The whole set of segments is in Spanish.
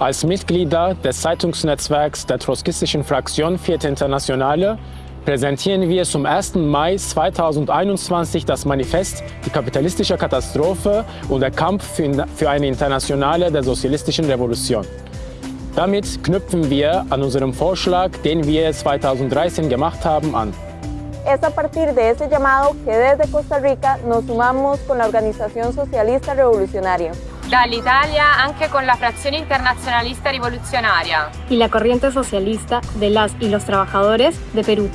Als Mitglieder des Zeitungsnetzwerks der trotzkistischen Fraktion Vierte Internationale präsentieren wir zum 1. Mai 2021 das Manifest Die kapitalistische Katastrophe und der Kampf für eine Internationale der sozialistischen Revolution. Damit knüpfen wir an unserem Vorschlag, den wir 2013 gemacht haben, an. Es a partir de ese llamado que desde Costa Rica nos sumamos con la Organización Socialista Revolucionaria. Dall'Italia anche con la Fracción Internacionalista Revolucionaria. Y la Corriente Socialista de las y los Trabajadores de Perú.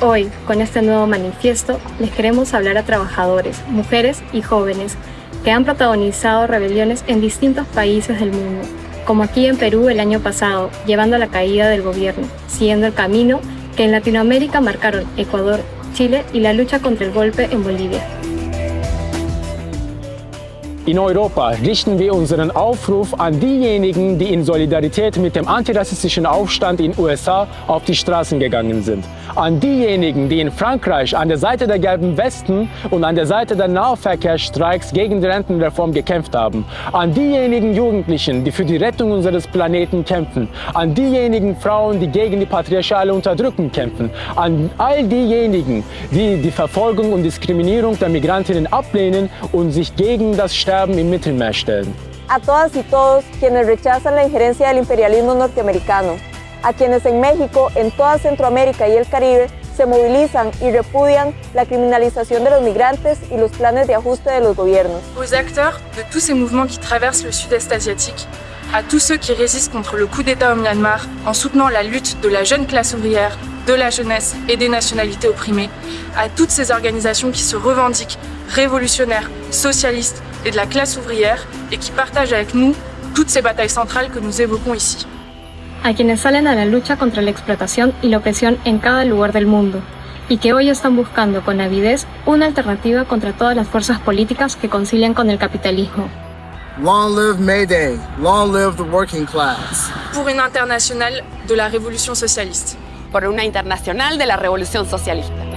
Hoy, con este nuevo manifiesto, les queremos hablar a trabajadores, mujeres y jóvenes que han protagonizado rebeliones en distintos países del mundo, como aquí en Perú el año pasado, llevando a la caída del gobierno, siguiendo el camino que en Latinoamérica marcaron Ecuador, Chile y la lucha contra el golpe en Bolivia. In Europa richten wir unseren Aufruf an diejenigen, die in Solidarität mit dem antirassistischen Aufstand in USA auf die Straßen gegangen sind. An diejenigen, die in Frankreich an der Seite der gelben Westen und an der Seite der Nahverkehrsstreiks gegen die Rentenreform gekämpft haben. An diejenigen Jugendlichen, die für die Rettung unseres Planeten kämpfen. An diejenigen Frauen, die gegen die patriarchale Unterdrückung kämpfen. An all diejenigen, die die Verfolgung und Diskriminierung der Migrantinnen ablehnen und sich gegen das Sterben A todas y todos quienes rechazan la injerencia del imperialismo norteamericano, a quienes en México, en toda Centroamérica y el Caribe se movilizan y repudian la criminalización de los migrantes y los planes de ajuste de los gobiernos. Aux acteurs de tous ces mouvements qui traversent le sud-est asiatique, à tous ceux qui résistent contre le coup d'État au Myanmar en soutenant la lutte de la jeune classe ouvrière, de la jeunesse et des nationalités opprimées, à toutes ces organisations qui se revendiquent révolutionnaires, socialistes et de la classe ouvrière et qui partagent avec nous toutes ces batailles centrales que nous évoquons ici. A quienes salen a la lucha contra la explotación y la opresión en cada lugar del mundo y que hoy están buscando con avidez una alternativa contra todas las fuerzas políticas que concilian con el capitalismo. Long live Mayday, long live the working class. Pour une internationale de la révolution socialiste. Por una internacional de la revolución socialista.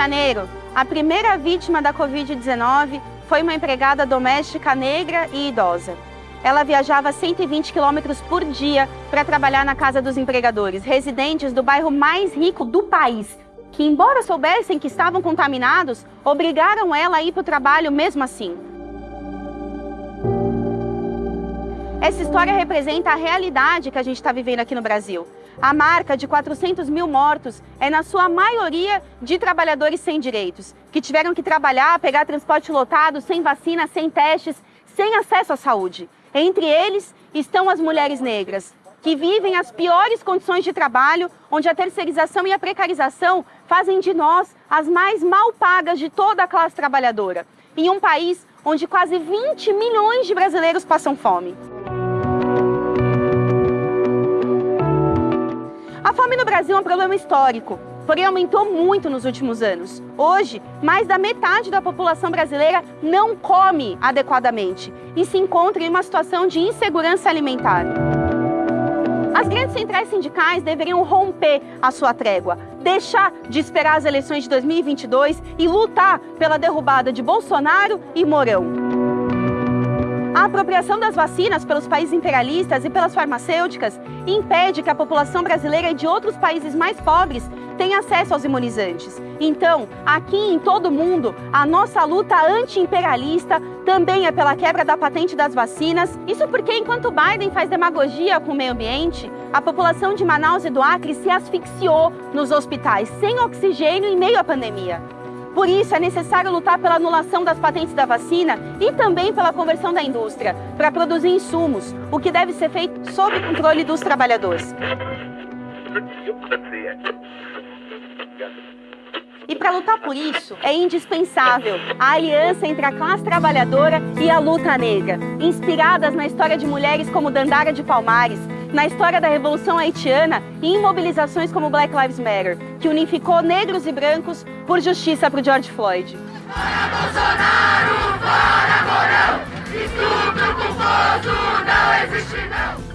Janeiro, a primeira vítima da Covid-19 foi uma empregada doméstica negra e idosa. Ela viajava 120 quilômetros por dia para trabalhar na casa dos empregadores, residentes do bairro mais rico do país, que, embora soubessem que estavam contaminados, obrigaram ela a ir para o trabalho mesmo assim. Essa história representa a realidade que a gente está vivendo aqui no Brasil. A marca de 400 mil mortos é, na sua maioria, de trabalhadores sem direitos, que tiveram que trabalhar, pegar transporte lotado, sem vacina, sem testes, sem acesso à saúde. Entre eles estão as mulheres negras, que vivem as piores condições de trabalho, onde a terceirização e a precarização fazem de nós as mais mal pagas de toda a classe trabalhadora, em um país onde quase 20 milhões de brasileiros passam fome. A fome no Brasil é um problema histórico, porém aumentou muito nos últimos anos. Hoje, mais da metade da população brasileira não come adequadamente e se encontra em uma situação de insegurança alimentar. As grandes centrais sindicais deveriam romper a sua trégua, deixar de esperar as eleições de 2022 e lutar pela derrubada de Bolsonaro e Mourão. A apropriação das vacinas pelos países imperialistas e pelas farmacêuticas impede que a população brasileira e de outros países mais pobres tenha acesso aos imunizantes. Então, aqui em todo o mundo, a nossa luta anti-imperialista também é pela quebra da patente das vacinas. Isso porque, enquanto Biden faz demagogia com o meio ambiente, a população de Manaus e do Acre se asfixiou nos hospitais, sem oxigênio em meio à pandemia. Por isso, é necessário lutar pela anulação das patentes da vacina e também pela conversão da indústria para produzir insumos, o que deve ser feito sob controle dos trabalhadores. E para lutar por isso, é indispensável a aliança entre a classe trabalhadora e a luta negra, inspiradas na história de mulheres como Dandara de Palmares, na história da Revolução Haitiana e em mobilizações como Black Lives Matter, que unificou negros e brancos por justiça para o George Floyd. Para Bolsonaro, para estupro culposo não existe não.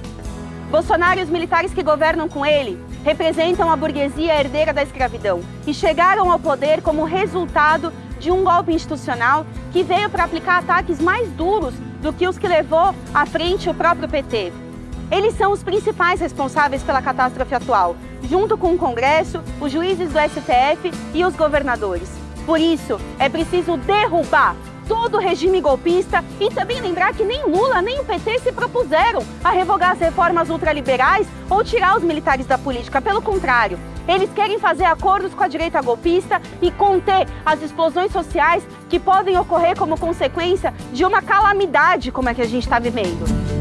Bolsonaro e os militares que governam com ele representam a burguesia herdeira da escravidão e chegaram ao poder como resultado de um golpe institucional que veio para aplicar ataques mais duros do que os que levou à frente o próprio PT. Eles são os principais responsáveis pela catástrofe atual, junto com o Congresso, os juízes do STF e os governadores. Por isso, é preciso derrubar todo o regime golpista e também lembrar que nem Lula nem o PT se propuseram a revogar as reformas ultraliberais ou tirar os militares da política. Pelo contrário, eles querem fazer acordos com a direita golpista e conter as explosões sociais que podem ocorrer como consequência de uma calamidade como a que a gente está vivendo.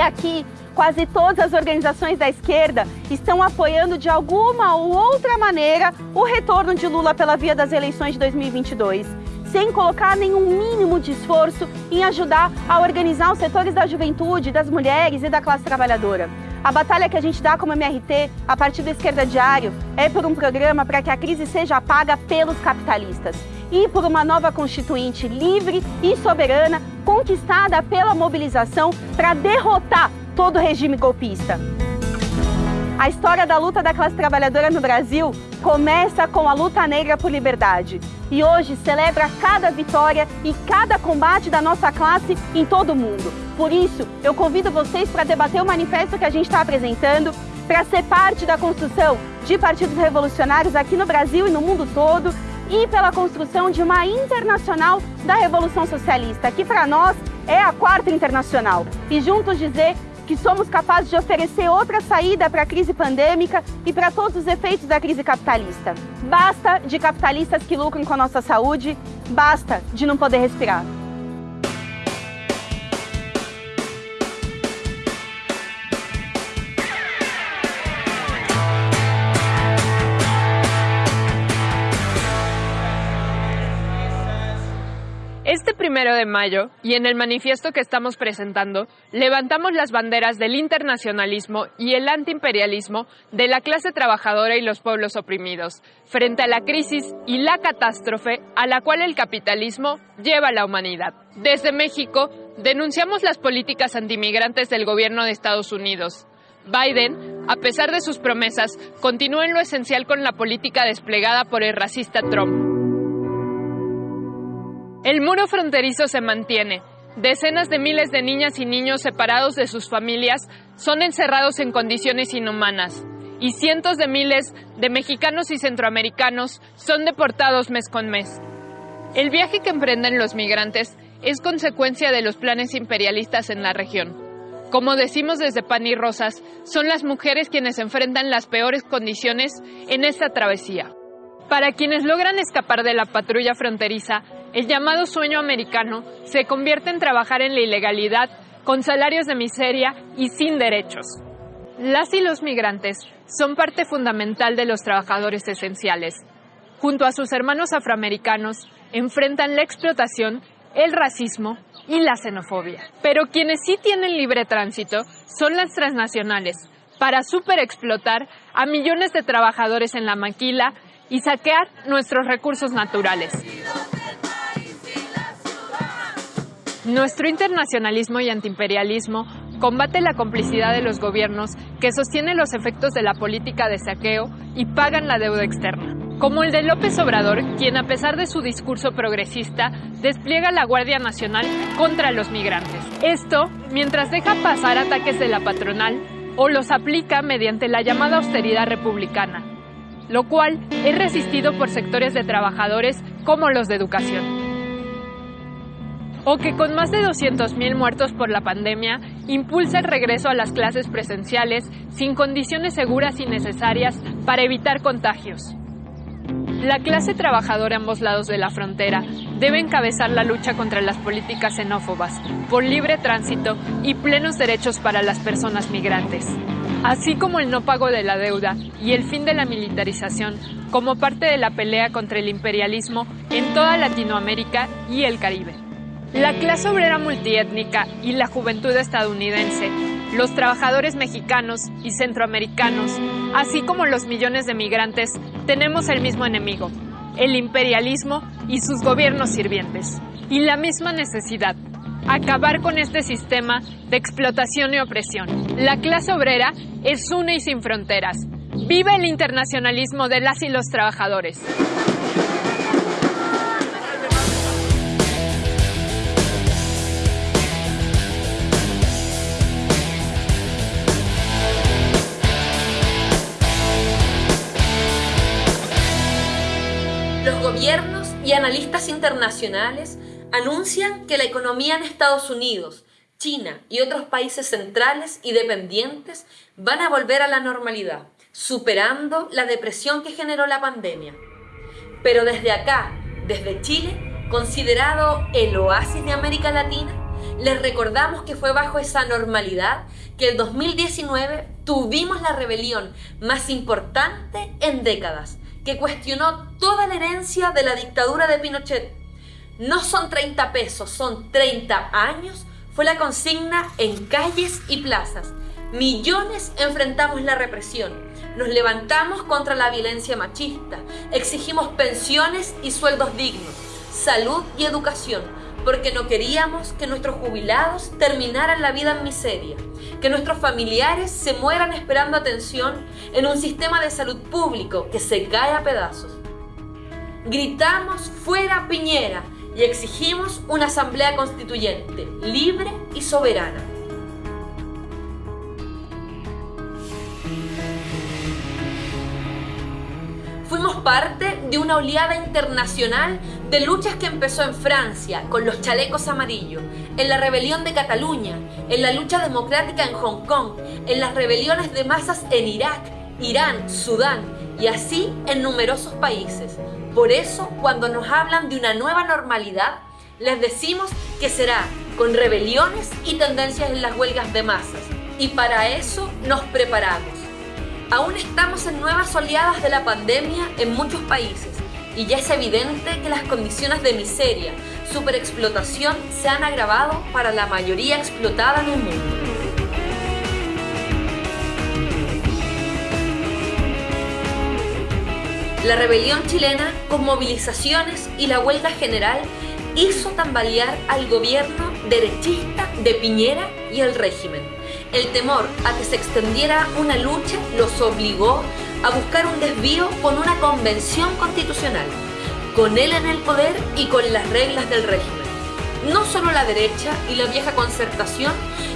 E aqui quase todas as organizações da esquerda estão apoiando de alguma ou outra maneira o retorno de Lula pela via das eleições de 2022, sem colocar nenhum mínimo de esforço em ajudar a organizar os setores da juventude, das mulheres e da classe trabalhadora. A batalha que a gente dá como MRT, a partir do Esquerda Diário, é por um programa para que a crise seja paga pelos capitalistas e por uma nova constituinte livre e soberana, conquistada pela mobilização para derrotar todo o regime golpista. A história da luta da classe trabalhadora no Brasil começa com a luta negra por liberdade e hoje celebra cada vitória e cada combate da nossa classe em todo o mundo. Por isso, eu convido vocês para debater o manifesto que a gente está apresentando, para ser parte da construção de partidos revolucionários aqui no Brasil e no mundo todo e pela construção de uma internacional da Revolução Socialista, que para nós é a quarta internacional. E juntos dizer que somos capazes de oferecer outra saída para a crise pandêmica e para todos os efeitos da crise capitalista. Basta de capitalistas que lucram com a nossa saúde, basta de não poder respirar. Primero de mayo, y en el manifiesto que estamos presentando, levantamos las banderas del internacionalismo y el antiimperialismo de la clase trabajadora y los pueblos oprimidos, frente a la crisis y la catástrofe a la cual el capitalismo lleva a la humanidad. Desde México, denunciamos las políticas antimigrantes del gobierno de Estados Unidos. Biden, a pesar de sus promesas, continúa en lo esencial con la política desplegada por el racista Trump. El muro fronterizo se mantiene. Decenas de miles de niñas y niños separados de sus familias son encerrados en condiciones inhumanas y cientos de miles de mexicanos y centroamericanos son deportados mes con mes. El viaje que emprenden los migrantes es consecuencia de los planes imperialistas en la región. Como decimos desde Pan y Rosas, son las mujeres quienes enfrentan las peores condiciones en esta travesía. Para quienes logran escapar de la patrulla fronteriza, el llamado sueño americano se convierte en trabajar en la ilegalidad con salarios de miseria y sin derechos. Las y los migrantes son parte fundamental de los trabajadores esenciales. Junto a sus hermanos afroamericanos, enfrentan la explotación, el racismo y la xenofobia. Pero quienes sí tienen libre tránsito son las transnacionales, para superexplotar a millones de trabajadores en la maquila y saquear nuestros recursos naturales. Nuestro internacionalismo y antiimperialismo combate la complicidad de los gobiernos que sostienen los efectos de la política de saqueo y pagan la deuda externa. Como el de López Obrador, quien a pesar de su discurso progresista, despliega la Guardia Nacional contra los migrantes. Esto mientras deja pasar ataques de la patronal o los aplica mediante la llamada austeridad republicana, lo cual es resistido por sectores de trabajadores como los de educación o que con más de 200.000 muertos por la pandemia impulsa el regreso a las clases presenciales sin condiciones seguras y necesarias para evitar contagios. La clase trabajadora a ambos lados de la frontera debe encabezar la lucha contra las políticas xenófobas, por libre tránsito y plenos derechos para las personas migrantes, así como el no pago de la deuda y el fin de la militarización como parte de la pelea contra el imperialismo en toda Latinoamérica y el Caribe. La clase obrera multiétnica y la juventud estadounidense, los trabajadores mexicanos y centroamericanos, así como los millones de migrantes, tenemos el mismo enemigo, el imperialismo y sus gobiernos sirvientes. Y la misma necesidad, acabar con este sistema de explotación y opresión. La clase obrera es una y sin fronteras. Vive el internacionalismo de las y los trabajadores. Gobiernos y analistas internacionales anuncian que la economía en Estados Unidos, China y otros países centrales y dependientes van a volver a la normalidad, superando la depresión que generó la pandemia. Pero desde acá, desde Chile, considerado el oasis de América Latina, les recordamos que fue bajo esa normalidad que el 2019 tuvimos la rebelión más importante en décadas, cuestionó toda la herencia de la dictadura de Pinochet. No son 30 pesos, son 30 años, fue la consigna en calles y plazas. Millones enfrentamos la represión, nos levantamos contra la violencia machista, exigimos pensiones y sueldos dignos, salud y educación, porque no queríamos que nuestros jubilados terminaran la vida en miseria, que nuestros familiares se mueran esperando atención en un sistema de salud público que se cae a pedazos. Gritamos fuera Piñera y exigimos una asamblea constituyente libre y soberana. Fuimos parte de una oleada internacional de luchas que empezó en Francia con los chalecos amarillos, en la rebelión de Cataluña, en la lucha democrática en Hong Kong, en las rebeliones de masas en Irak, Irán, Sudán y así en numerosos países. Por eso, cuando nos hablan de una nueva normalidad, les decimos que será con rebeliones y tendencias en las huelgas de masas. Y para eso nos preparamos. Aún estamos en nuevas oleadas de la pandemia en muchos países y ya es evidente que las condiciones de miseria, superexplotación se han agravado para la mayoría explotada en el mundo. La rebelión chilena, con movilizaciones y la huelga general, hizo tambalear al gobierno derechista de Piñera y el régimen el temor a que se extendiera una lucha los obligó a buscar un desvío con una convención constitucional, con él en el poder y con las reglas del régimen. No solo la derecha y la vieja concertación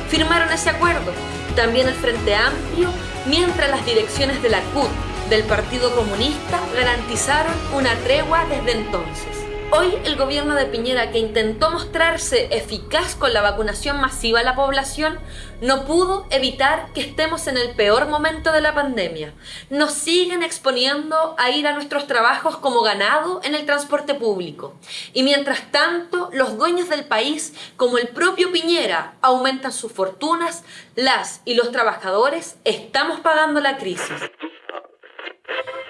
firmaron ese acuerdo, también el Frente Amplio, mientras las direcciones de la CUT del Partido Comunista garantizaron una tregua desde entonces. Hoy el gobierno de Piñera, que intentó mostrarse eficaz con la vacunación masiva a la población, no pudo evitar que estemos en el peor momento de la pandemia. Nos siguen exponiendo a ir a nuestros trabajos como ganado en el transporte público. Y mientras tanto, los dueños del país, como el propio Piñera, aumentan sus fortunas, las y los trabajadores estamos pagando la crisis.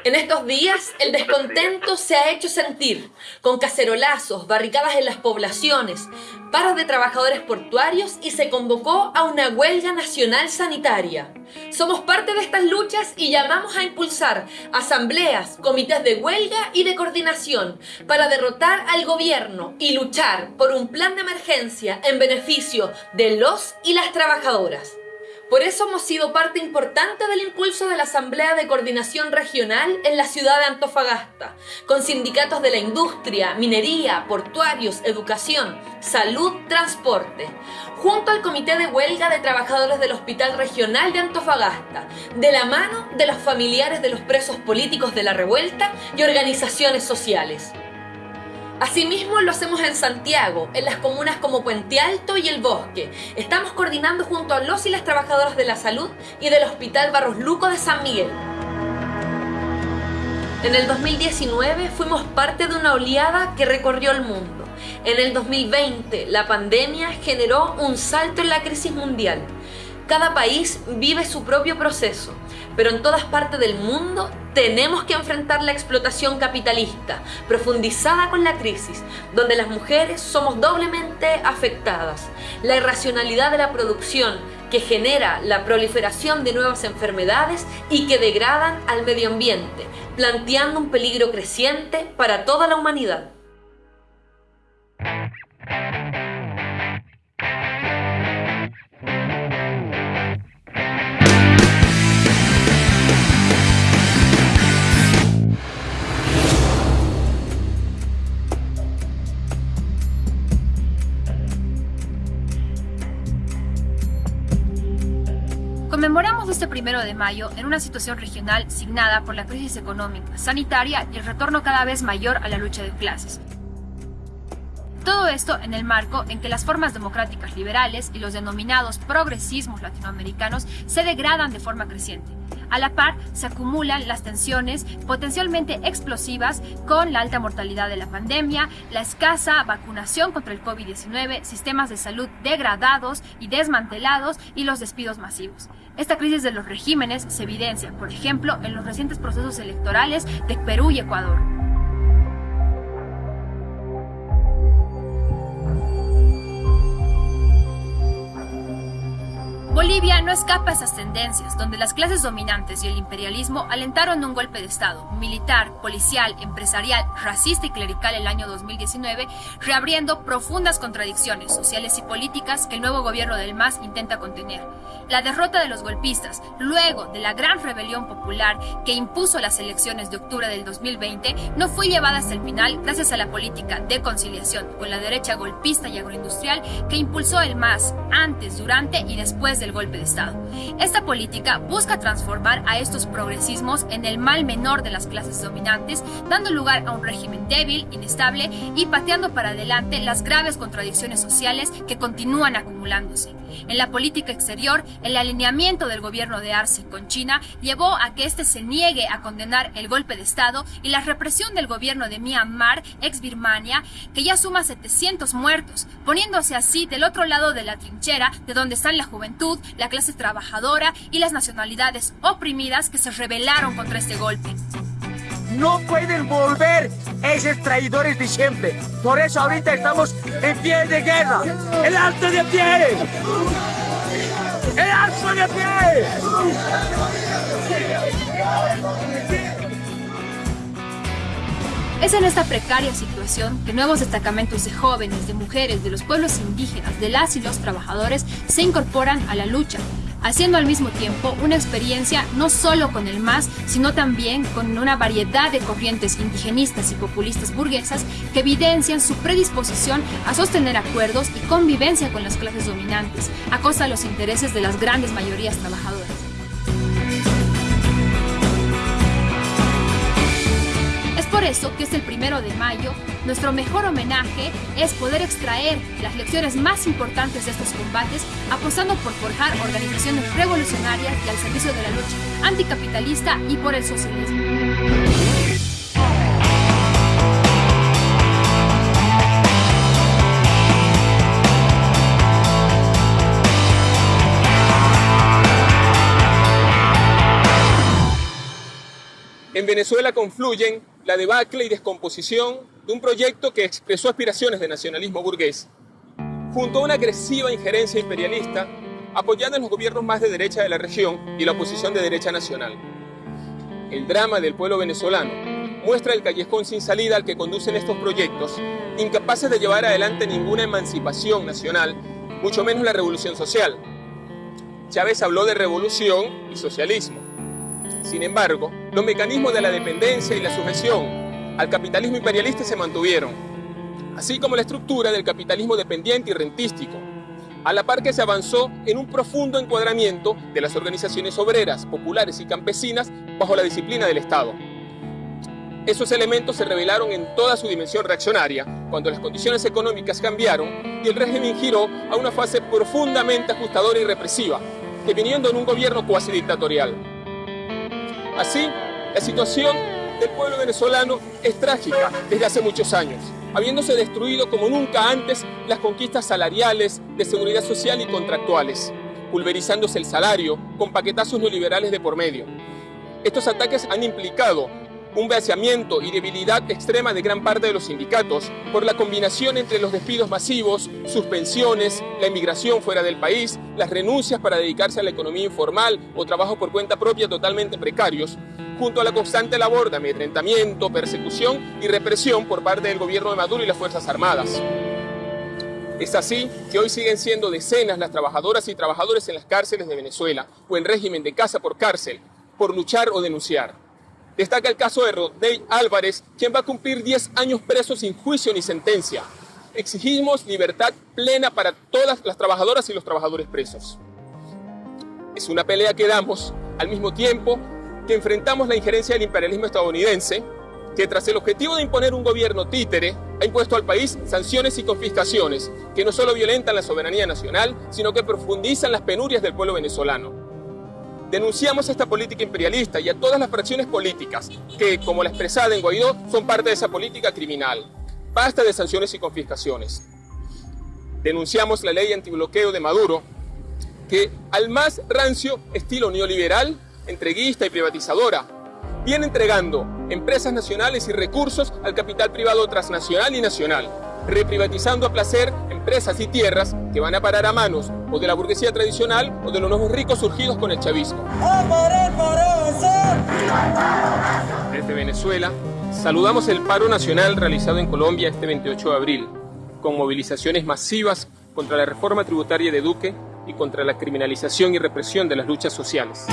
En estos días el descontento se ha hecho sentir, con cacerolazos, barricadas en las poblaciones, paros de trabajadores portuarios y se convocó a una huelga nacional sanitaria. Somos parte de estas luchas y llamamos a impulsar asambleas, comités de huelga y de coordinación para derrotar al gobierno y luchar por un plan de emergencia en beneficio de los y las trabajadoras. Por eso hemos sido parte importante del impulso de la Asamblea de Coordinación Regional en la ciudad de Antofagasta, con sindicatos de la industria, minería, portuarios, educación, salud, transporte, junto al Comité de Huelga de Trabajadores del Hospital Regional de Antofagasta, de la mano de los familiares de los presos políticos de la revuelta y organizaciones sociales. Asimismo lo hacemos en Santiago, en las comunas como Puente Alto y El Bosque. Estamos coordinando junto a los y las trabajadoras de la salud y del Hospital Barros Luco de San Miguel. En el 2019 fuimos parte de una oleada que recorrió el mundo. En el 2020 la pandemia generó un salto en la crisis mundial. Cada país vive su propio proceso, pero en todas partes del mundo tenemos que enfrentar la explotación capitalista, profundizada con la crisis, donde las mujeres somos doblemente afectadas. La irracionalidad de la producción, que genera la proliferación de nuevas enfermedades y que degradan al medio ambiente, planteando un peligro creciente para toda la humanidad. De mayo en una situación regional signada por la crisis económica, sanitaria y el retorno cada vez mayor a la lucha de clases. Todo esto en el marco en que las formas democráticas liberales y los denominados progresismos latinoamericanos se degradan de forma creciente. A la par, se acumulan las tensiones potencialmente explosivas con la alta mortalidad de la pandemia, la escasa vacunación contra el COVID-19, sistemas de salud degradados y desmantelados y los despidos masivos. Esta crisis de los regímenes se evidencia, por ejemplo, en los recientes procesos electorales de Perú y Ecuador. Bolivia no escapa a esas tendencias, donde las clases dominantes y el imperialismo alentaron un golpe de Estado, militar, policial, empresarial, racista y clerical el año 2019, reabriendo profundas contradicciones sociales y políticas que el nuevo gobierno del MAS intenta contener. La derrota de los golpistas, luego de la gran rebelión popular que impuso las elecciones de octubre del 2020, no fue llevada hasta el final gracias a la política de conciliación con la derecha golpista y agroindustrial que impulsó el MAS antes, durante y después de el golpe de Estado. Esta política busca transformar a estos progresismos en el mal menor de las clases dominantes, dando lugar a un régimen débil, inestable y pateando para adelante las graves contradicciones sociales que continúan acumulándose. En la política exterior, el alineamiento del gobierno de Arce con China llevó a que éste se niegue a condenar el golpe de Estado y la represión del gobierno de Myanmar, ex Birmania, que ya suma 700 muertos, poniéndose así del otro lado de la trinchera de donde están la juventud, la clase trabajadora y las nacionalidades oprimidas que se rebelaron contra este golpe. No pueden volver esos traidores de siempre. Por eso ahorita estamos en pie de guerra. El alto de pie. El alto de pie. Es en esta precaria situación que nuevos destacamentos de jóvenes, de mujeres, de los pueblos indígenas, de las y los trabajadores se incorporan a la lucha, haciendo al mismo tiempo una experiencia no solo con el MAS, sino también con una variedad de corrientes indigenistas y populistas burguesas que evidencian su predisposición a sostener acuerdos y convivencia con las clases dominantes, a costa de los intereses de las grandes mayorías trabajadoras. Por eso que es el primero de mayo, nuestro mejor homenaje es poder extraer las lecciones más importantes de estos combates, apostando por forjar organizaciones revolucionarias y al servicio de la lucha anticapitalista y por el socialismo. En Venezuela confluyen la debacle y descomposición de un proyecto que expresó aspiraciones de nacionalismo burgués, junto a una agresiva injerencia imperialista apoyando a los gobiernos más de derecha de la región y la oposición de derecha nacional. El drama del pueblo venezolano muestra el callejón sin salida al que conducen estos proyectos, incapaces de llevar adelante ninguna emancipación nacional, mucho menos la revolución social. Chávez habló de revolución y socialismo. Sin embargo, los mecanismos de la dependencia y la sujeción al capitalismo imperialista se mantuvieron, así como la estructura del capitalismo dependiente y rentístico, a la par que se avanzó en un profundo encuadramiento de las organizaciones obreras, populares y campesinas bajo la disciplina del Estado. Esos elementos se revelaron en toda su dimensión reaccionaria cuando las condiciones económicas cambiaron y el régimen giró a una fase profundamente ajustadora y represiva, deviniendo en un gobierno cuasi dictatorial. Así, la situación del pueblo venezolano es trágica desde hace muchos años, habiéndose destruido como nunca antes las conquistas salariales, de seguridad social y contractuales, pulverizándose el salario con paquetazos neoliberales de por medio. Estos ataques han implicado un vaciamiento y debilidad extrema de gran parte de los sindicatos por la combinación entre los despidos masivos, suspensiones, la inmigración fuera del país, las renuncias para dedicarse a la economía informal o trabajo por cuenta propia totalmente precarios, junto a la constante labor de amedrentamiento, persecución y represión por parte del gobierno de Maduro y las Fuerzas Armadas. Es así que hoy siguen siendo decenas las trabajadoras y trabajadores en las cárceles de Venezuela o en régimen de casa por cárcel por luchar o denunciar. Destaca el caso de Rodney Álvarez, quien va a cumplir 10 años preso sin juicio ni sentencia. Exigimos libertad plena para todas las trabajadoras y los trabajadores presos. Es una pelea que damos al mismo tiempo que enfrentamos la injerencia del imperialismo estadounidense, que tras el objetivo de imponer un gobierno títere, ha impuesto al país sanciones y confiscaciones que no solo violentan la soberanía nacional, sino que profundizan las penurias del pueblo venezolano. Denunciamos esta política imperialista y a todas las fracciones políticas que, como la expresada en Guaidó, son parte de esa política criminal. Basta de sanciones y confiscaciones. Denunciamos la ley antibloqueo de Maduro, que al más rancio estilo neoliberal, entreguista y privatizadora, viene entregando empresas nacionales y recursos al capital privado transnacional y nacional, reprivatizando a placer empresas y tierras que van a parar a manos o de la burguesía tradicional o de los nuevos ricos surgidos con el chavismo. Desde Venezuela, saludamos el paro nacional realizado en Colombia este 28 de abril, con movilizaciones masivas contra la reforma tributaria de Duque y contra la criminalización y represión de las luchas sociales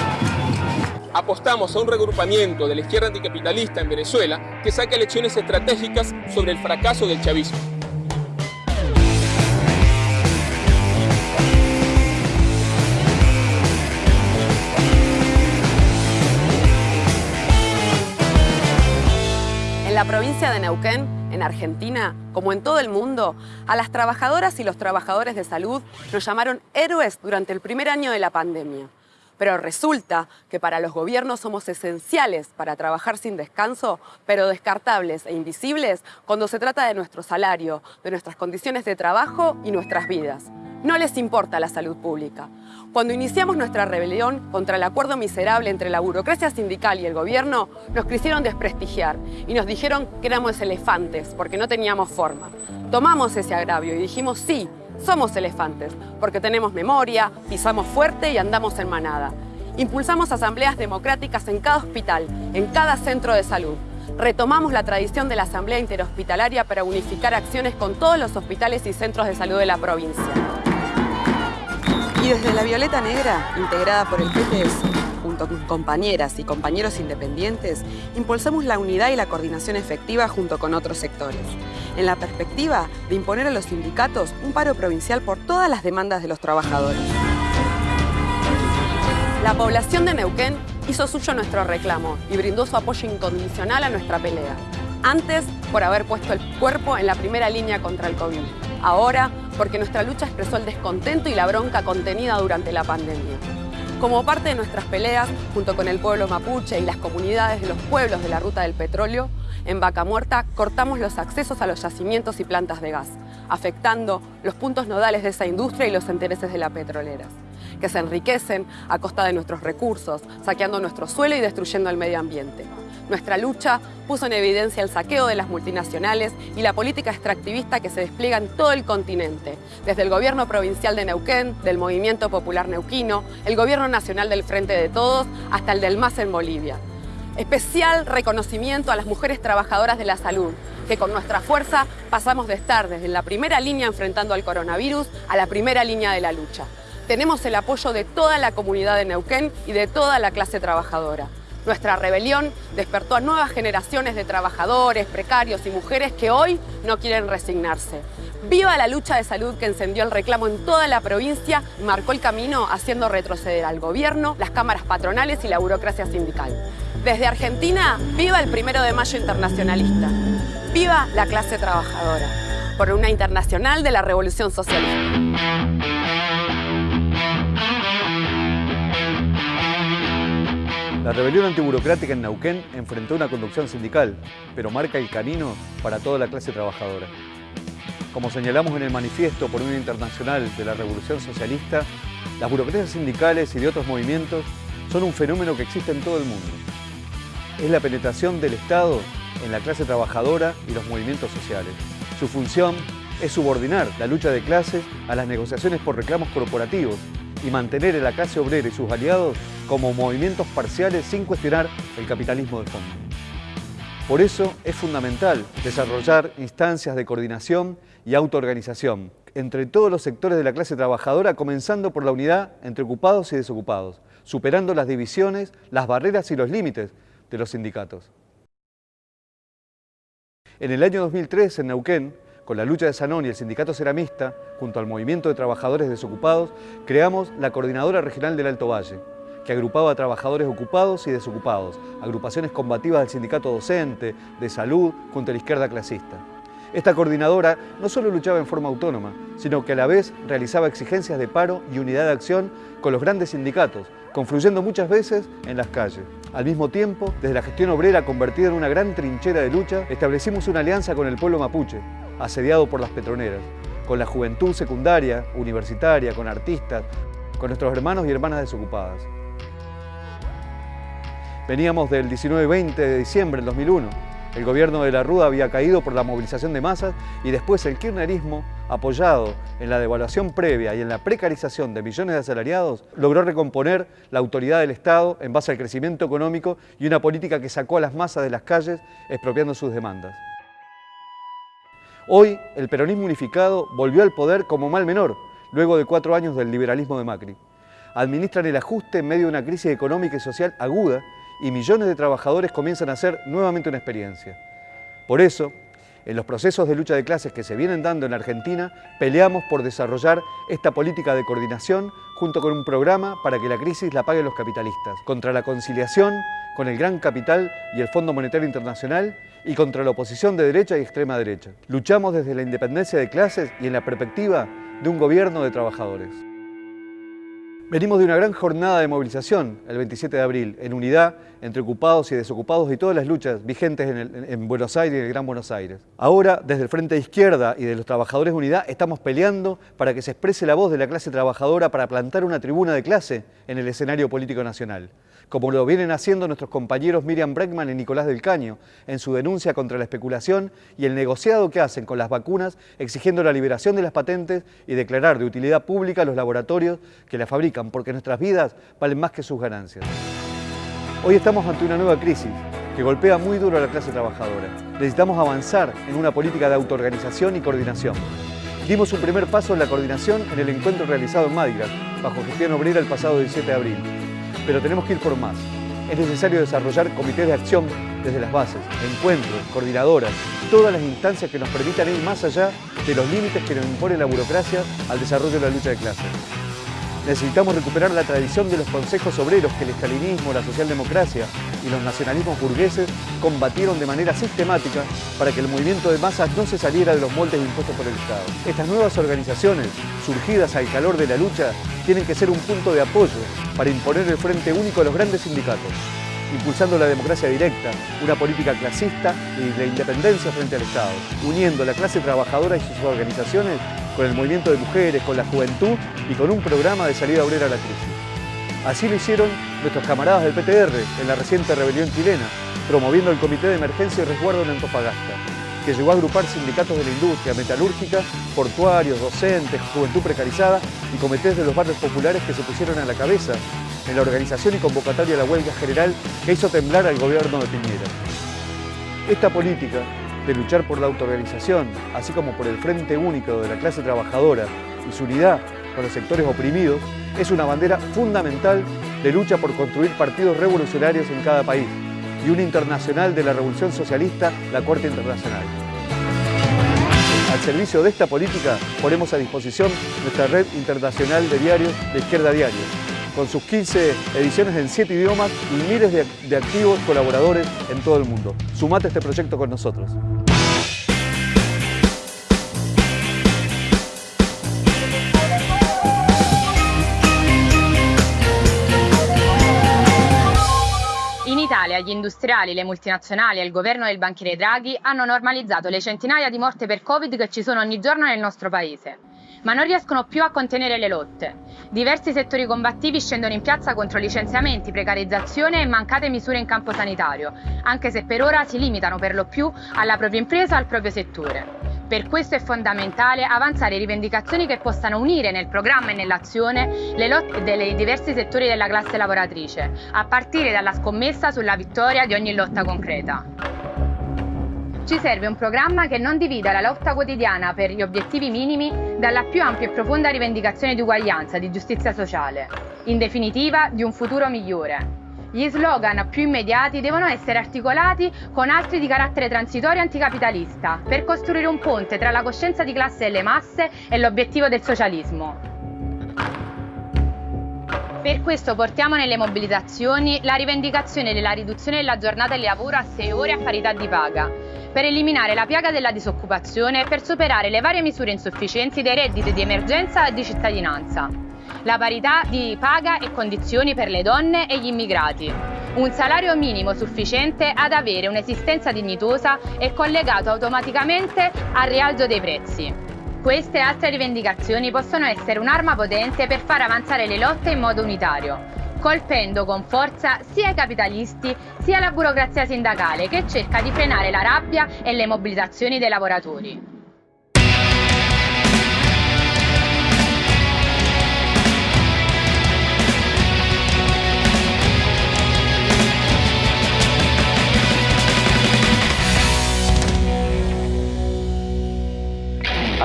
apostamos a un regrupamiento de la izquierda anticapitalista en Venezuela que saque lecciones estratégicas sobre el fracaso del chavismo. La provincia de Neuquén, en Argentina, como en todo el mundo, a las trabajadoras y los trabajadores de salud nos llamaron héroes durante el primer año de la pandemia. Pero resulta que para los gobiernos somos esenciales para trabajar sin descanso, pero descartables e invisibles cuando se trata de nuestro salario, de nuestras condiciones de trabajo y nuestras vidas. No les importa la salud pública. Cuando iniciamos nuestra rebelión contra el acuerdo miserable entre la burocracia sindical y el gobierno, nos quisieron desprestigiar y nos dijeron que éramos elefantes porque no teníamos forma. Tomamos ese agravio y dijimos sí, somos elefantes porque tenemos memoria, pisamos fuerte y andamos en manada. Impulsamos asambleas democráticas en cada hospital, en cada centro de salud. Retomamos la tradición de la asamblea interhospitalaria para unificar acciones con todos los hospitales y centros de salud de la provincia. Y desde la Violeta Negra, integrada por el PTS, junto con compañeras y compañeros independientes, impulsamos la unidad y la coordinación efectiva junto con otros sectores, en la perspectiva de imponer a los sindicatos un paro provincial por todas las demandas de los trabajadores. La población de Neuquén hizo suyo nuestro reclamo y brindó su apoyo incondicional a nuestra pelea. Antes, por haber puesto el cuerpo en la primera línea contra el COVID. Ahora, porque nuestra lucha expresó el descontento y la bronca contenida durante la pandemia. Como parte de nuestras peleas, junto con el pueblo mapuche y las comunidades de los pueblos de la Ruta del Petróleo, en Vaca Muerta cortamos los accesos a los yacimientos y plantas de gas, afectando los puntos nodales de esa industria y los intereses de las petroleras, que se enriquecen a costa de nuestros recursos, saqueando nuestro suelo y destruyendo el medio ambiente. Nuestra lucha puso en evidencia el saqueo de las multinacionales y la política extractivista que se despliega en todo el continente, desde el gobierno provincial de Neuquén, del Movimiento Popular Neuquino, el gobierno nacional del Frente de Todos, hasta el del MAS en Bolivia. Especial reconocimiento a las mujeres trabajadoras de la salud, que con nuestra fuerza pasamos de estar desde la primera línea enfrentando al coronavirus a la primera línea de la lucha. Tenemos el apoyo de toda la comunidad de Neuquén y de toda la clase trabajadora. Nuestra rebelión despertó a nuevas generaciones de trabajadores, precarios y mujeres que hoy no quieren resignarse. Viva la lucha de salud que encendió el reclamo en toda la provincia y marcó el camino haciendo retroceder al gobierno, las cámaras patronales y la burocracia sindical. Desde Argentina, viva el primero de mayo internacionalista. Viva la clase trabajadora. Por una internacional de la revolución socialista. La rebelión antiburocrática en Neuquén enfrentó una conducción sindical, pero marca el camino para toda la clase trabajadora. Como señalamos en el manifiesto por una internacional de la Revolución Socialista, las burocracias sindicales y de otros movimientos son un fenómeno que existe en todo el mundo. Es la penetración del Estado en la clase trabajadora y los movimientos sociales. Su función es subordinar la lucha de clases a las negociaciones por reclamos corporativos y mantener a la clase obrera y sus aliados como movimientos parciales sin cuestionar el capitalismo de fondo. Por eso es fundamental desarrollar instancias de coordinación y autoorganización entre todos los sectores de la clase trabajadora, comenzando por la unidad entre ocupados y desocupados, superando las divisiones, las barreras y los límites de los sindicatos. En el año 2003, en Neuquén, con la lucha de Sanón y el sindicato ceramista, junto al movimiento de trabajadores desocupados, creamos la Coordinadora Regional del Alto Valle, que agrupaba a trabajadores ocupados y desocupados, agrupaciones combativas del sindicato docente, de salud, junto a la izquierda clasista. Esta coordinadora no solo luchaba en forma autónoma, sino que a la vez realizaba exigencias de paro y unidad de acción con los grandes sindicatos, confluyendo muchas veces en las calles. Al mismo tiempo, desde la gestión obrera convertida en una gran trinchera de lucha, establecimos una alianza con el pueblo mapuche, asediado por las petroneras, con la juventud secundaria, universitaria, con artistas, con nuestros hermanos y hermanas desocupadas. Veníamos del 19-20 de diciembre del 2001. El gobierno de la Ruda había caído por la movilización de masas y después el kirchnerismo, apoyado en la devaluación previa y en la precarización de millones de asalariados, logró recomponer la autoridad del Estado en base al crecimiento económico y una política que sacó a las masas de las calles expropiando sus demandas. Hoy, el peronismo unificado volvió al poder como mal menor, luego de cuatro años del liberalismo de Macri. Administran el ajuste en medio de una crisis económica y social aguda y millones de trabajadores comienzan a hacer nuevamente una experiencia. Por eso, en los procesos de lucha de clases que se vienen dando en Argentina, peleamos por desarrollar esta política de coordinación junto con un programa para que la crisis la paguen los capitalistas, contra la conciliación con el gran capital y el Fondo Monetario Internacional y contra la oposición de derecha y extrema derecha. Luchamos desde la independencia de clases y en la perspectiva de un gobierno de trabajadores. Venimos de una gran jornada de movilización el 27 de abril, en unidad entre ocupados y desocupados y todas las luchas vigentes en, Buenos Aires y en el Gran Buenos Aires. Ahora, desde el Frente de Izquierda y de los Trabajadores de Unidad, estamos peleando para que se exprese la voz de la clase trabajadora para plantar una tribuna de clase en el escenario político nacional como lo vienen haciendo nuestros compañeros Miriam Breckman y Nicolás del Caño en su denuncia contra la especulación y el negociado que hacen con las vacunas exigiendo la liberación de las patentes y declarar de utilidad pública los laboratorios que las fabrican, porque nuestras vidas valen más que sus ganancias. Hoy estamos ante una nueva crisis que golpea muy duro a la clase trabajadora. Necesitamos avanzar en una política de autoorganización y coordinación. Dimos un primer paso en la coordinación en el encuentro realizado en Madrid, bajo gestión obrera el pasado 17 de abril pero tenemos que ir por más. Es necesario desarrollar comités de acción desde las bases, encuentros, coordinadoras, todas las instancias que nos permitan ir más allá de los límites que nos impone la burocracia al desarrollo de la lucha de clases. Necesitamos recuperar la tradición de los consejos obreros que el estalinismo, la socialdemocracia y los nacionalismos burgueses combatieron de manera sistemática para que el movimiento de masas no se saliera de los moldes impuestos por el Estado. Estas nuevas organizaciones, surgidas al calor de la lucha, tienen que ser un punto de apoyo para imponer el frente único a los grandes sindicatos, impulsando la democracia directa, una política clasista y la independencia frente al Estado, uniendo la clase trabajadora y sus organizaciones con el movimiento de mujeres, con la juventud y con un programa de salida obrera a la crisis. Así lo hicieron nuestros camaradas del PTR en la reciente rebelión chilena, promoviendo el Comité de Emergencia y Resguardo en Antofagasta, que llegó a agrupar sindicatos de la industria metalúrgica, portuarios, docentes, juventud precarizada y comités de los barrios populares que se pusieron a la cabeza en la organización y convocatoria de la huelga general que hizo temblar al gobierno de Piñera. Esta política de luchar por la autoorganización, así como por el frente único de la clase trabajadora y su unidad con los sectores oprimidos, es una bandera fundamental de lucha por construir partidos revolucionarios en cada país y una internacional de la Revolución Socialista, la Corte Internacional. Al servicio de esta política ponemos a disposición nuestra red internacional de diarios de Izquierda Diario, con sus 15 ediciones en 7 idiomas y miles de, de activos colaboradores en todo el mundo. Sumate a este proyecto con nosotros. Gli industriali, le multinazionali e il governo del banchiere Draghi hanno normalizzato le centinaia di morti per Covid che ci sono ogni giorno nel nostro paese. Ma non riescono più a contenere le lotte. Diversi settori combattivi scendono in piazza contro licenziamenti, precarizzazione e mancate misure in campo sanitario, anche se per ora si limitano per lo più alla propria impresa o al proprio settore. Per questo è fondamentale avanzare rivendicazioni che possano unire nel programma e nell'azione le lotte dei diversi settori della classe lavoratrice, a partire dalla scommessa sulla vittoria di ogni lotta concreta. Ci serve un programma che non divida la lotta quotidiana per gli obiettivi minimi dalla più ampia e profonda rivendicazione di uguaglianza, di giustizia sociale, in definitiva di un futuro migliore. Gli slogan più immediati devono essere articolati con altri di carattere transitorio anticapitalista, per costruire un ponte tra la coscienza di classe delle masse e l'obiettivo del socialismo. Per questo portiamo nelle mobilitazioni la rivendicazione della riduzione della giornata di lavoro a 6 ore a parità di paga, per eliminare la piaga della disoccupazione e per superare le varie misure insufficienti dei redditi di emergenza e di cittadinanza la parità di paga e condizioni per le donne e gli immigrati, un salario minimo sufficiente ad avere un'esistenza dignitosa e collegato automaticamente al rialzo dei prezzi. Queste e altre rivendicazioni possono essere un'arma potente per far avanzare le lotte in modo unitario, colpendo con forza sia i capitalisti sia la burocrazia sindacale che cerca di frenare la rabbia e le mobilitazioni dei lavoratori.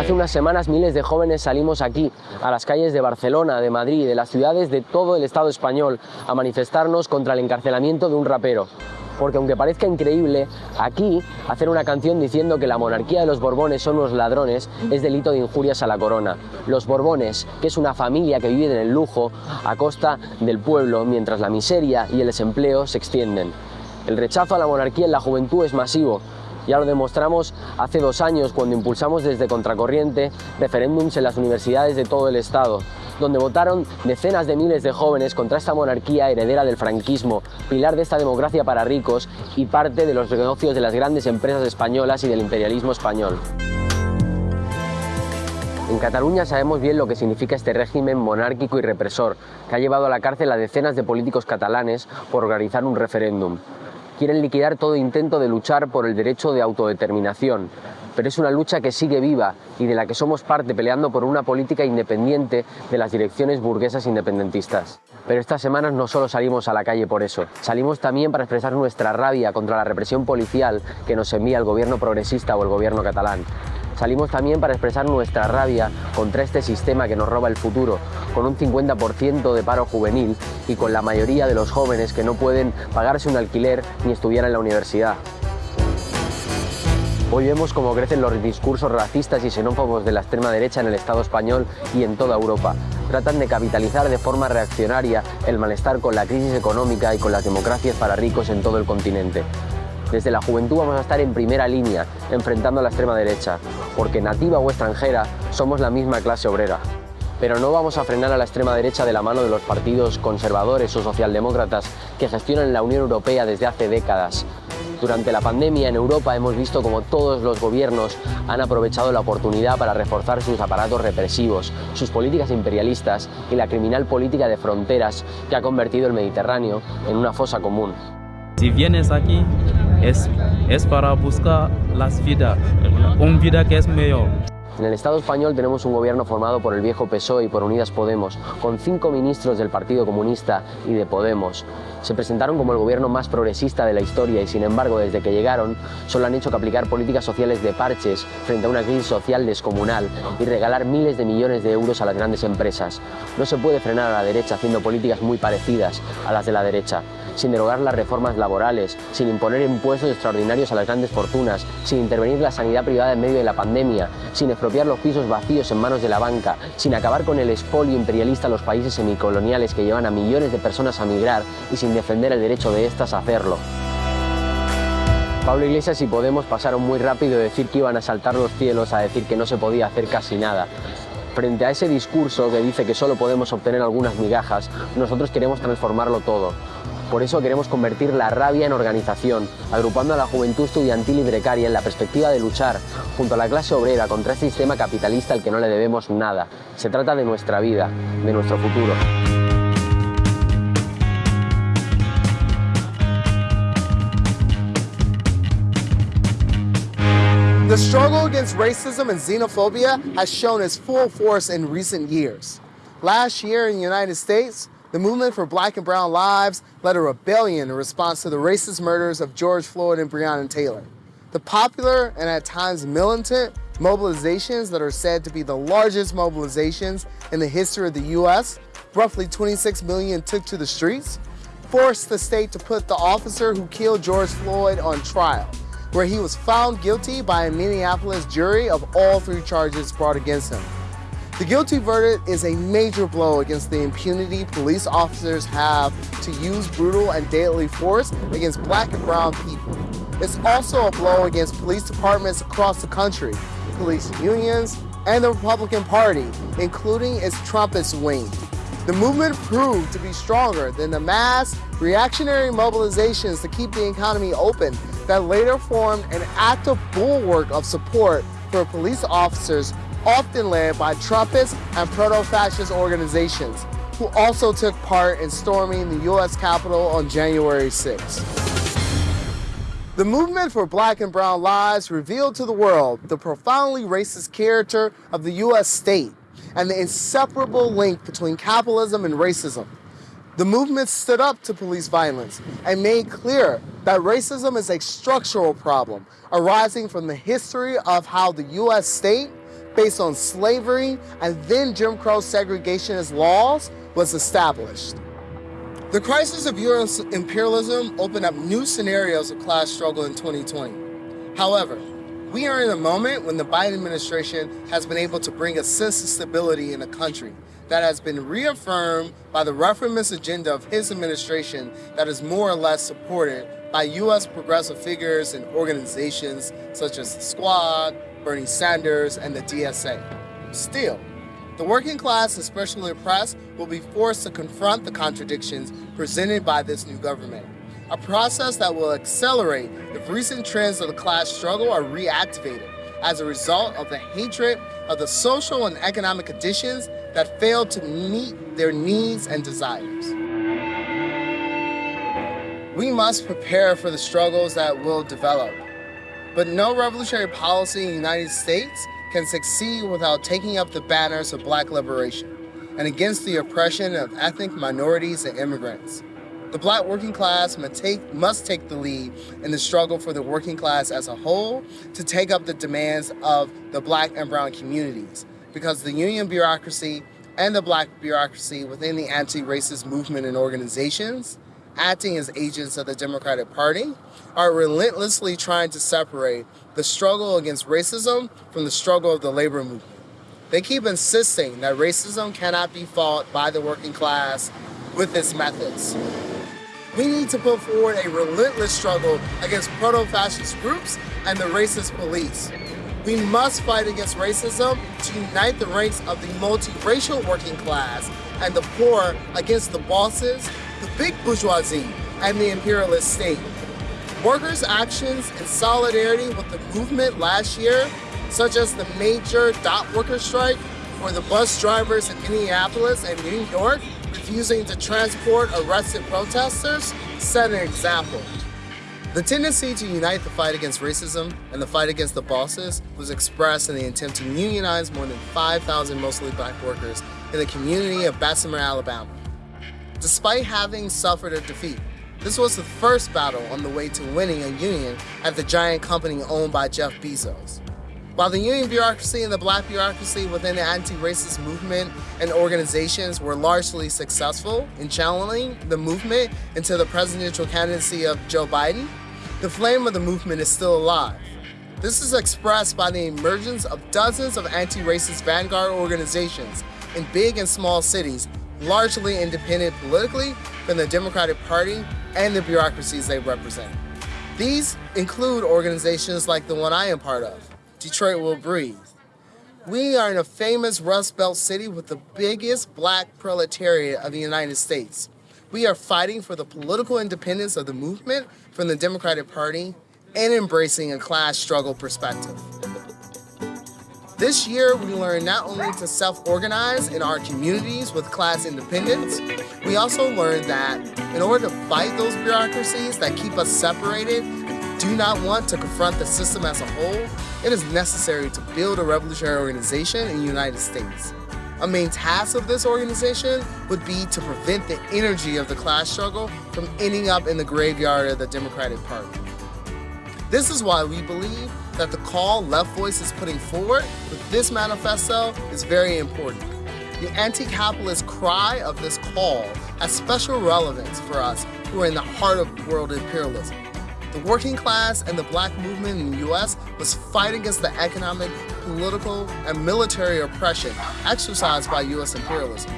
Hace unas semanas miles de jóvenes salimos aquí, a las calles de Barcelona, de Madrid, de las ciudades de todo el Estado español, a manifestarnos contra el encarcelamiento de un rapero. Porque aunque parezca increíble, aquí hacer una canción diciendo que la monarquía de los Borbones son unos ladrones es delito de injurias a la corona. Los Borbones, que es una familia que vive en el lujo a costa del pueblo, mientras la miseria y el desempleo se extienden. El rechazo a la monarquía en la juventud es masivo, ya lo demostramos hace dos años cuando impulsamos desde Contracorriente referéndums en las universidades de todo el Estado, donde votaron decenas de miles de jóvenes contra esta monarquía heredera del franquismo, pilar de esta democracia para ricos y parte de los negocios de las grandes empresas españolas y del imperialismo español. En Cataluña sabemos bien lo que significa este régimen monárquico y represor, que ha llevado a la cárcel a decenas de políticos catalanes por organizar un referéndum quieren liquidar todo intento de luchar por el derecho de autodeterminación, pero es una lucha que sigue viva y de la que somos parte peleando por una política independiente de las direcciones burguesas independentistas. Pero estas semanas no solo salimos a la calle por eso, salimos también para expresar nuestra rabia contra la represión policial que nos envía el gobierno progresista o el gobierno catalán. Salimos también para expresar nuestra rabia contra este sistema que nos roba el futuro, con un 50% de paro juvenil y con la mayoría de los jóvenes que no pueden pagarse un alquiler ni estudiar en la universidad. Hoy vemos cómo crecen los discursos racistas y xenófobos de la extrema derecha en el Estado español y en toda Europa. Tratan de capitalizar de forma reaccionaria el malestar con la crisis económica y con las democracias para ricos en todo el continente. Desde la juventud vamos a estar en primera línea, enfrentando a la extrema derecha, porque nativa o extranjera somos la misma clase obrera. Pero no vamos a frenar a la extrema derecha de la mano de los partidos conservadores o socialdemócratas que gestionan la Unión Europea desde hace décadas. Durante la pandemia en Europa hemos visto como todos los gobiernos han aprovechado la oportunidad para reforzar sus aparatos represivos, sus políticas imperialistas y la criminal política de fronteras que ha convertido el Mediterráneo en una fosa común. Si vienes aquí es, es para buscar las vidas, una vida que es mejor. En el Estado español tenemos un gobierno formado por el viejo PSOE y por Unidas Podemos, con cinco ministros del Partido Comunista y de Podemos. Se presentaron como el gobierno más progresista de la historia y sin embargo desde que llegaron solo han hecho que aplicar políticas sociales de parches frente a una crisis social descomunal y regalar miles de millones de euros a las grandes empresas. No se puede frenar a la derecha haciendo políticas muy parecidas a las de la derecha sin derogar las reformas laborales, sin imponer impuestos extraordinarios a las grandes fortunas, sin intervenir la sanidad privada en medio de la pandemia, sin expropiar los pisos vacíos en manos de la banca, sin acabar con el expolio imperialista a los países semicoloniales que llevan a millones de personas a migrar y sin defender el derecho de éstas a hacerlo. Pablo Iglesias y Podemos pasaron muy rápido de decir que iban a saltar los cielos a decir que no se podía hacer casi nada. Frente a ese discurso que dice que solo podemos obtener algunas migajas, nosotros queremos transformarlo todo. Por eso queremos convertir la rabia en organización, agrupando a la juventud estudiantil y precaria en la perspectiva de luchar junto a la clase obrera contra este sistema capitalista al que no le debemos nada. Se trata de nuestra vida, de nuestro futuro. The struggle against racism and xenophobia has shown its full force in recent years. Last year in the United States, the movement for black and brown lives led a rebellion in response to the racist murders of George Floyd and Breonna Taylor. The popular and at times militant mobilizations that are said to be the largest mobilizations in the history of the US, roughly 26 million took to the streets, forced the state to put the officer who killed George Floyd on trial, where he was found guilty by a Minneapolis jury of all three charges brought against him. The guilty verdict is a major blow against the impunity police officers have to use brutal and deadly force against black and brown people. It's also a blow against police departments across the country, police unions, and the Republican Party, including its Trumpist wing. The movement proved to be stronger than the mass reactionary mobilizations to keep the economy open that later formed an active bulwark of support for police officers often led by Trumpist and proto-fascist organizations, who also took part in storming the U.S. Capitol on January 6. The movement for black and brown lives revealed to the world the profoundly racist character of the U.S. state and the inseparable link between capitalism and racism. The movement stood up to police violence and made clear that racism is a structural problem arising from the history of how the U.S. state based on slavery and then Jim Crow segregationist laws was established. The crisis of U.S. imperialism opened up new scenarios of class struggle in 2020. However, we are in a moment when the Biden administration has been able to bring a sense of stability in the country that has been reaffirmed by the reformist agenda of his administration that is more or less supported by U.S. progressive figures and organizations such as the Squad, Bernie Sanders, and the DSA. Still, the working class, especially oppressed, will be forced to confront the contradictions presented by this new government, a process that will accelerate if recent trends of the class struggle are reactivated as a result of the hatred of the social and economic conditions that fail to meet their needs and desires. We must prepare for the struggles that will develop but no revolutionary policy in the United States can succeed without taking up the banners of black liberation and against the oppression of ethnic minorities and immigrants. The black working class must take, must take the lead in the struggle for the working class as a whole to take up the demands of the black and brown communities because the union bureaucracy and the black bureaucracy within the anti-racist movement and organizations acting as agents of the Democratic Party, are relentlessly trying to separate the struggle against racism from the struggle of the labor movement. They keep insisting that racism cannot be fought by the working class with its methods. We need to put forward a relentless struggle against proto-fascist groups and the racist police. We must fight against racism to unite the ranks of the multiracial working class and the poor against the bosses the big bourgeoisie, and the imperialist state. Workers' actions in solidarity with the movement last year, such as the major dot worker strike or the bus drivers in Minneapolis and New York refusing to transport arrested protesters, set an example. The tendency to unite the fight against racism and the fight against the bosses was expressed in the attempt to unionize more than 5,000 mostly black workers in the community of Bessemer, Alabama despite having suffered a defeat. This was the first battle on the way to winning a union at the giant company owned by Jeff Bezos. While the union bureaucracy and the black bureaucracy within the anti-racist movement and organizations were largely successful in channeling the movement into the presidential candidacy of Joe Biden, the flame of the movement is still alive. This is expressed by the emergence of dozens of anti-racist vanguard organizations in big and small cities largely independent politically from the Democratic Party and the bureaucracies they represent. These include organizations like the one I am part of, Detroit Will Breathe. We are in a famous Rust Belt city with the biggest black proletariat of the United States. We are fighting for the political independence of the movement from the Democratic Party and embracing a class struggle perspective. This year, we learned not only to self-organize in our communities with class independence, we also learned that in order to fight those bureaucracies that keep us separated do not want to confront the system as a whole, it is necessary to build a revolutionary organization in the United States. A main task of this organization would be to prevent the energy of the class struggle from ending up in the graveyard of the Democratic Party. This is why we believe that the call Left Voice is putting forward with this manifesto is very important. The anti-capitalist cry of this call has special relevance for us who are in the heart of world imperialism. The working class and the black movement in the US was fighting against the economic, political, and military oppression exercised by US imperialism.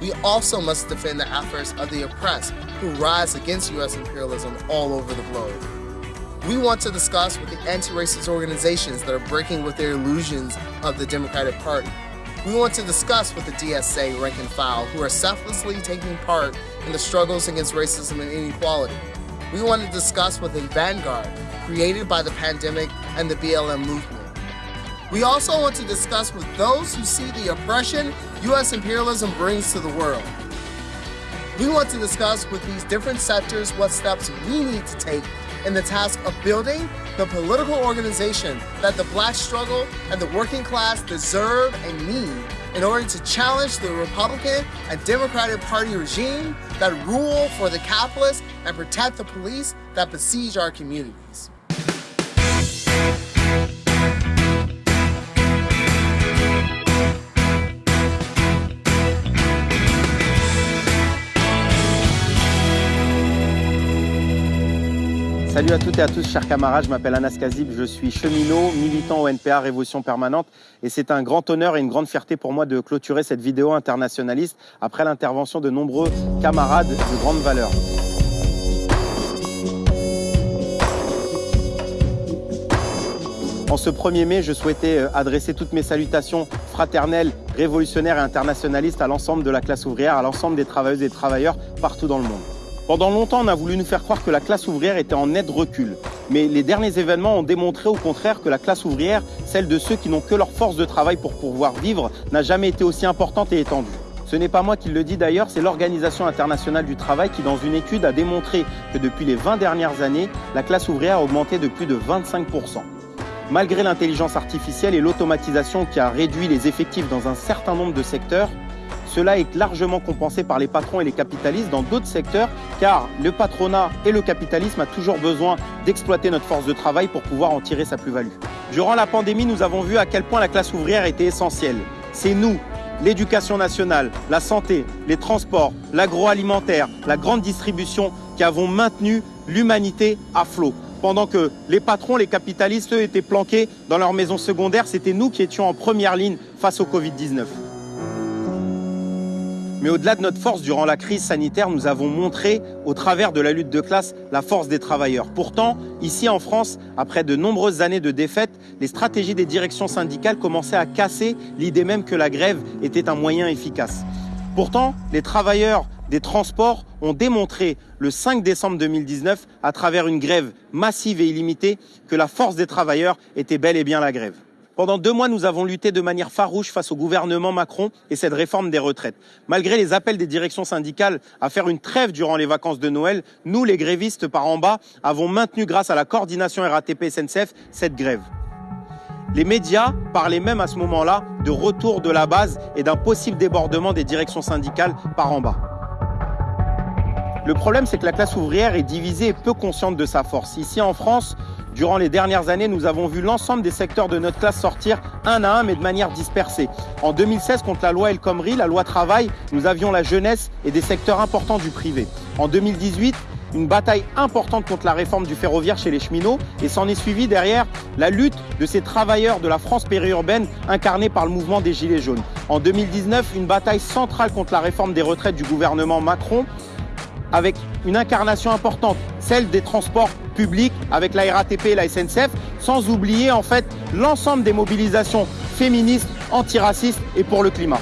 We also must defend the efforts of the oppressed who rise against US imperialism all over the globe. We want to discuss with the anti-racist organizations that are breaking with their illusions of the Democratic Party. We want to discuss with the DSA rank and file who are selflessly taking part in the struggles against racism and inequality. We want to discuss with the Vanguard, created by the pandemic and the BLM movement. We also want to discuss with those who see the oppression U.S. imperialism brings to the world. We want to discuss with these different sectors what steps we need to take in the task of building the political organization that the black struggle and the working class deserve and need in order to challenge the Republican and Democratic Party regime that rule for the capitalists and protect the police that besiege our communities. Salut à toutes et à tous, chers camarades, je m'appelle Anas Kazib, je suis cheminot, militant au NPA Révolution Permanente et c'est un grand honneur et une grande fierté pour moi de clôturer cette vidéo internationaliste après l'intervention de nombreux camarades de grande valeur. En ce 1er mai, je souhaitais euh, adresser toutes mes salutations fraternelles, révolutionnaires et internationalistes à l'ensemble de la classe ouvrière, à l'ensemble des travailleuses et des travailleurs partout dans le monde. Pendant longtemps, on a voulu nous faire croire que la classe ouvrière était en net recul. Mais les derniers événements ont démontré au contraire que la classe ouvrière, celle de ceux qui n'ont que leur force de travail pour pouvoir vivre, n'a jamais été aussi importante et étendue. Ce n'est pas moi qui le dis d'ailleurs, c'est l'Organisation internationale du travail qui, dans une étude, a démontré que depuis les 20 dernières années, la classe ouvrière a augmenté de plus de 25%. Malgré l'intelligence artificielle et l'automatisation qui a réduit les effectifs dans un certain nombre de secteurs, cela est largement compensé par les patrons et les capitalistes dans d'autres secteurs, car le patronat et le capitalisme a toujours besoin d'exploiter notre force de travail pour pouvoir en tirer sa plus-value. Durant la pandémie, nous avons vu à quel point la classe ouvrière était essentielle. C'est nous, l'éducation nationale, la santé, les transports, l'agroalimentaire, la grande distribution qui avons maintenu l'humanité à flot. Pendant que les patrons, les capitalistes, eux, étaient planqués dans leurs maisons secondaires, c'était nous qui étions en première ligne face au Covid-19. Mais au-delà de notre force durant la crise sanitaire, nous avons montré, au travers de la lutte de classe, la force des travailleurs. Pourtant, ici en France, après de nombreuses années de défaites, les stratégies des directions syndicales commençaient à casser l'idée même que la grève était un moyen efficace. Pourtant, les travailleurs des transports ont démontré le 5 décembre 2019, à travers une grève massive et illimitée, que la force des travailleurs était bel et bien la grève. Pendant deux mois, nous avons lutté de manière farouche face au gouvernement Macron et cette réforme des retraites. Malgré les appels des directions syndicales à faire une trêve durant les vacances de Noël, nous, les grévistes par en bas, avons maintenu grâce à la coordination RATP-SNCF cette grève. Les médias parlaient même à ce moment-là de retour de la base et d'un possible débordement des directions syndicales par en bas. Le problème, c'est que la classe ouvrière est divisée et peu consciente de sa force. Ici en France, Durant les dernières années, nous avons vu l'ensemble des secteurs de notre classe sortir un à un, mais de manière dispersée. En 2016, contre la loi El Khomri, la loi travail, nous avions la jeunesse et des secteurs importants du privé. En 2018, une bataille importante contre la réforme du ferroviaire chez les cheminots et s'en est suivi derrière la lutte de ces travailleurs de la France périurbaine incarnés par le mouvement des Gilets jaunes. En 2019, une bataille centrale contre la réforme des retraites du gouvernement Macron avec une incarnation importante, celle des transports publics avec la RATP et la SNCF, sans oublier en fait l'ensemble des mobilisations féministes, antiracistes et pour le climat.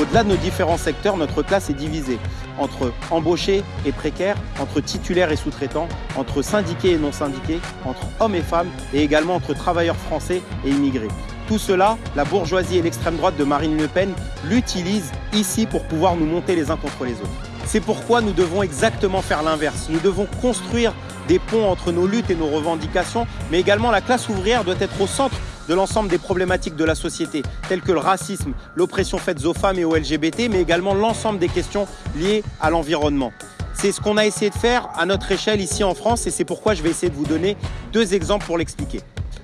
Au-delà de nos différents secteurs, notre classe est divisée entre embauchés et précaires, entre titulaires et sous-traitants, entre syndiqués et non syndiqués, entre hommes et femmes et également entre travailleurs français et immigrés. Tout cela, la bourgeoisie et l'extrême droite de Marine Le Pen l'utilisent ici pour pouvoir nous monter les uns contre les autres. C'est pourquoi nous devons exactement faire l'inverse. Nous devons construire des ponts entre nos luttes et nos revendications, mais également la classe ouvrière doit être au centre de l'ensemble des problématiques de la société, telles que le racisme, l'oppression faite aux femmes et aux LGBT, mais également l'ensemble des questions liées à l'environnement. C'est ce qu'on a essayé de faire à notre échelle ici en France et c'est pourquoi je vais essayer de vous donner deux exemples pour l'expliquer.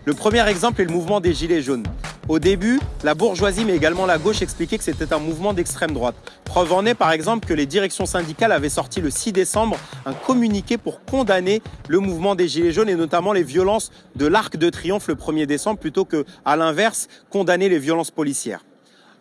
Le premier exemple est le mouvement des Gilets jaunes. Au début, la bourgeoisie mais également la gauche expliquaient que c'était un mouvement d'extrême droite. Preuve en est par exemple que les directions syndicales avaient sorti le 6 décembre un communiqué pour condamner le mouvement des Gilets jaunes et notamment les violences de l'Arc de Triomphe le 1er décembre plutôt que, à l'inverse, condamner les violences policières.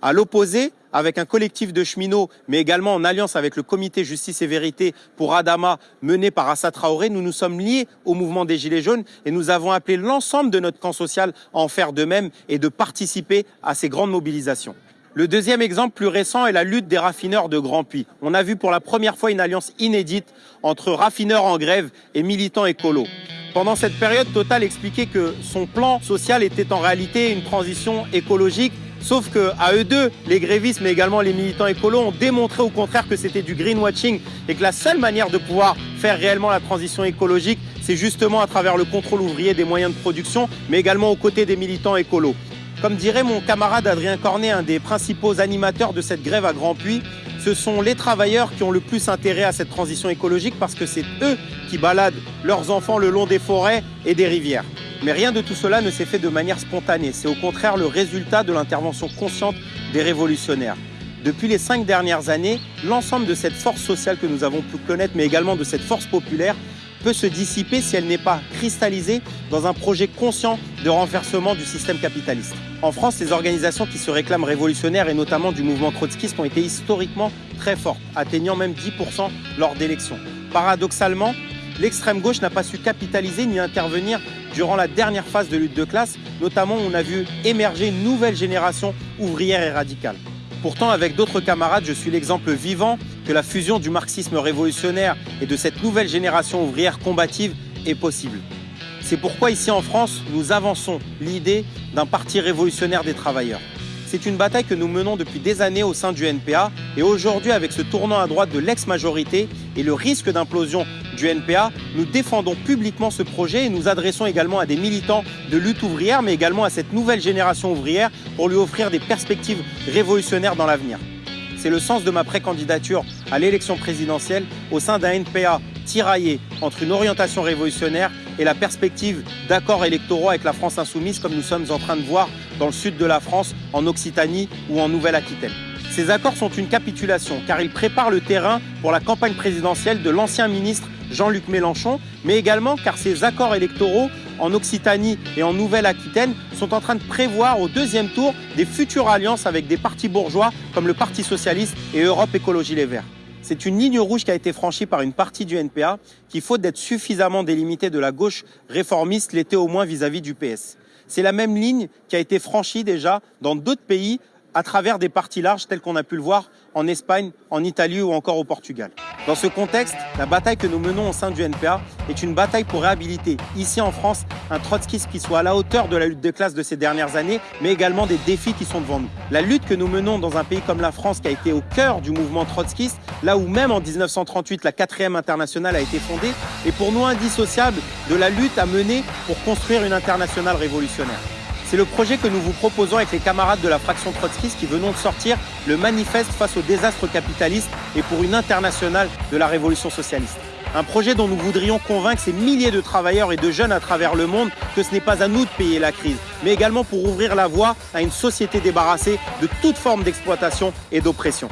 À l'opposé, avec un collectif de cheminots, mais également en alliance avec le comité Justice et Vérité pour Adama, mené par Assa Traoré, nous nous sommes liés au mouvement des Gilets jaunes et nous avons appelé l'ensemble de notre camp social à en faire de même et de participer à ces grandes mobilisations. Le deuxième exemple plus récent est la lutte des raffineurs de Grand Puy. On a vu pour la première fois une alliance inédite entre raffineurs en grève et militants écolos. Pendant cette période, Total expliquait que son plan social était en réalité une transition écologique Sauf que à eux deux, les grévistes mais également les militants écolos ont démontré au contraire que c'était du greenwashing et que la seule manière de pouvoir faire réellement la transition écologique, c'est justement à travers le contrôle ouvrier des moyens de production, mais également aux côtés des militants écolos. Comme dirait mon camarade Adrien Cornet, un des principaux animateurs de cette grève à Grand Puy, ce sont les travailleurs qui ont le plus intérêt à cette transition écologique parce que c'est eux qui baladent leurs enfants le long des forêts et des rivières. Mais rien de tout cela ne s'est fait de manière spontanée. C'est au contraire le résultat de l'intervention consciente des révolutionnaires. Depuis les cinq dernières années, l'ensemble de cette force sociale que nous avons pu connaître, mais également de cette force populaire, peut se dissiper si elle n'est pas cristallisée dans un projet conscient de renversement du système capitaliste. En France, les organisations qui se réclament révolutionnaires et notamment du mouvement trotskiste ont été historiquement très fortes, atteignant même 10% lors d'élections. Paradoxalement, l'extrême gauche n'a pas su capitaliser ni intervenir durant la dernière phase de lutte de classe, notamment on a vu émerger une nouvelle génération ouvrière et radicale. Pourtant, avec d'autres camarades, je suis l'exemple vivant que la fusion du marxisme révolutionnaire et de cette nouvelle génération ouvrière combative est possible. C'est pourquoi ici en France, nous avançons l'idée d'un parti révolutionnaire des travailleurs. C'est une bataille que nous menons depuis des années au sein du NPA et aujourd'hui avec ce tournant à droite de l'ex-majorité et le risque d'implosion du NPA, nous défendons publiquement ce projet et nous adressons également à des militants de lutte ouvrière, mais également à cette nouvelle génération ouvrière pour lui offrir des perspectives révolutionnaires dans l'avenir. C'est le sens de ma précandidature à l'élection présidentielle au sein d'un NPA tiraillé entre une orientation révolutionnaire et la perspective d'accords électoraux avec la France insoumise comme nous sommes en train de voir dans le sud de la France, en Occitanie ou en Nouvelle-Aquitaine. Ces accords sont une capitulation car ils préparent le terrain pour la campagne présidentielle de l'ancien ministre Jean-Luc Mélenchon, mais également car ces accords électoraux en Occitanie et en Nouvelle-Aquitaine sont en train de prévoir au deuxième tour des futures alliances avec des partis bourgeois comme le Parti socialiste et Europe Écologie Les Verts. C'est une ligne rouge qui a été franchie par une partie du NPA qui, faute d'être suffisamment délimitée de la gauche réformiste, l'était au moins vis-à-vis -vis du PS. C'est la même ligne qui a été franchie déjà dans d'autres pays à travers des partis larges tels qu'on a pu le voir en Espagne, en Italie ou encore au Portugal. Dans ce contexte, la bataille que nous menons au sein du NPA est une bataille pour réhabiliter, ici en France, un trotskisme qui soit à la hauteur de la lutte de classe de ces dernières années, mais également des défis qui sont devant nous. La lutte que nous menons dans un pays comme la France, qui a été au cœur du mouvement trotskiste, là où même en 1938 la quatrième internationale a été fondée, est pour nous indissociable de la lutte à mener pour construire une internationale révolutionnaire. C'est le projet que nous vous proposons avec les camarades de la fraction trotskiste qui venons de sortir le manifeste face au désastre capitaliste et pour une internationale de la révolution socialiste. Un projet dont nous voudrions convaincre ces milliers de travailleurs et de jeunes à travers le monde que ce n'est pas à nous de payer la crise, mais également pour ouvrir la voie à une société débarrassée de toute forme d'exploitation et d'oppression.